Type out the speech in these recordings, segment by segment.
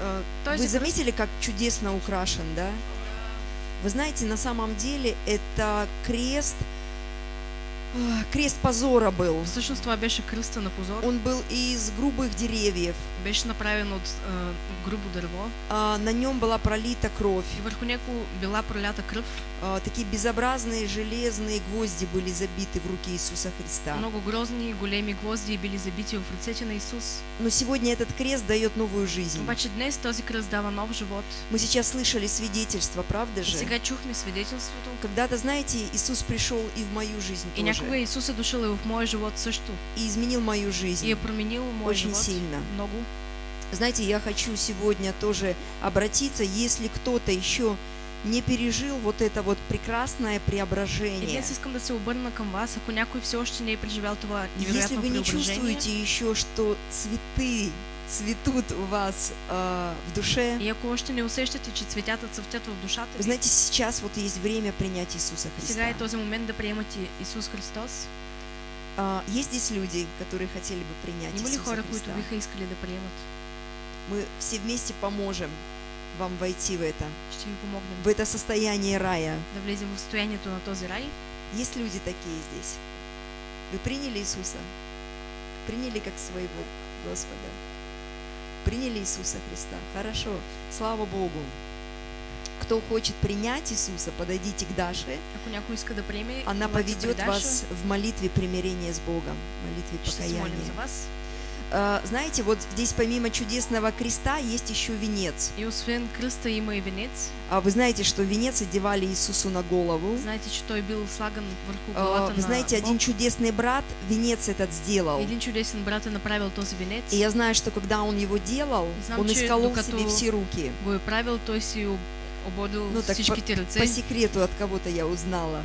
Э, Той Вы же кръст- заметили, как чудесно украшен, да? Вы знаете, на самом деле это крест, крест позора был. Всъщност това беше кръста на позор. Он был из грубых деревьев. Беше направен от а, грубо дърво А, На нем была пролита кровь. и върху него била пролята кръв. А, Такие безобразные железные гвозди были забиты в руки Иисуса Христа. Много грозни, големи гвозди били забити в ръцете на Исус. Но сегодня этот крест дает новую жизнь. Обаче днес този кръст дава нов живот. Мы сейчас слышали свидетельство, правда же? сега чухме свидетелството. Когда-то, знаете, Иисус пришел и в мою жизнь тоже. Исус е дошъл и в моя живот също. И изменил мою И жизнь. е променил моя Очень живот сильно. много. Знаете, я хочу сегодня тоже обратиться, если кто-то еще не пережил вот это вот прекрасное И преображение. днес искам да се обърна към вас, ако някой все още не е преживял това Если вы не чувствуете еще, что цветы цветут у вас а, в душе, И ако още не усещате, че цветята цъфтят в душата вы знаете, сейчас вот есть время принять Иисуса сега е Христа. този момент да приемате Исус Христос. А, есть здесь люди, которые хотели бы принять Има Иисуса хора, Христа? биха искали да приемат? Мы все вместе поможем вам войти в это, Ще ви помогнем в это состояние рая. да влезем в състоянието на този рай. Есть люди такие здесь. Вы приняли Иисуса? Приняли как своего Господа? Приняли Иисуса Христа? Хорошо, слава Богу. Кто хочет принять Иисуса, подойдите к Даше. Она поведет вас в молитве примирения с Богом, молитве покаяния. А, Знаете, вот здесь помимо чудесного креста есть еще венец. И освен кръста има и венец. А вы знаете, что венец одевали Иисусу на голову. Знаете, че той бил слаган върху главата Вы на знаете, один чудесный брат венец этот сделал. Един чудесен брат е направил този венец. И я знаю, что когда он его делал, Знам, он исколол докато себе все руки. го е правил, той си об- ободил Ну, так всичките ръце. По секрету от кого-то я узнала.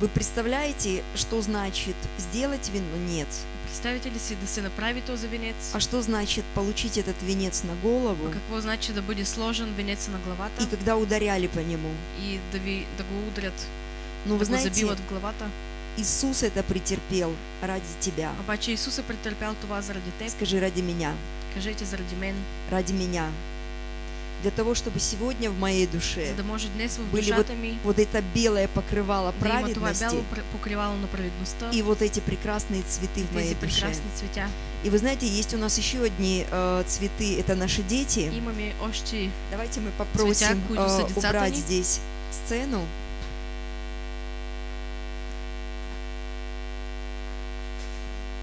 Вы представляете, что значит сделать венец? Представите ли си да се направи този венец? А что значит получить этот венец на голову? Какво значи да бъде сложен венец на главата И когда ударяли по нему? и да, ви, да го удрят, Ну, вы да го знаете, забиват в главата? Иисус это претерпел ради тебя. Обаче Исус е претърпял това заради теб. Скажи, ради меня, Кажете заради мен, ради меня. Для того, чтобы сегодня в моей душе Были ми вот это белое покрывало праведности и вот эти прекрасные цветы в моей душе. И вы знаете, есть у нас еще одни э, цветы, это наши дети. Давайте мы попросим э, убрать здесь сцену.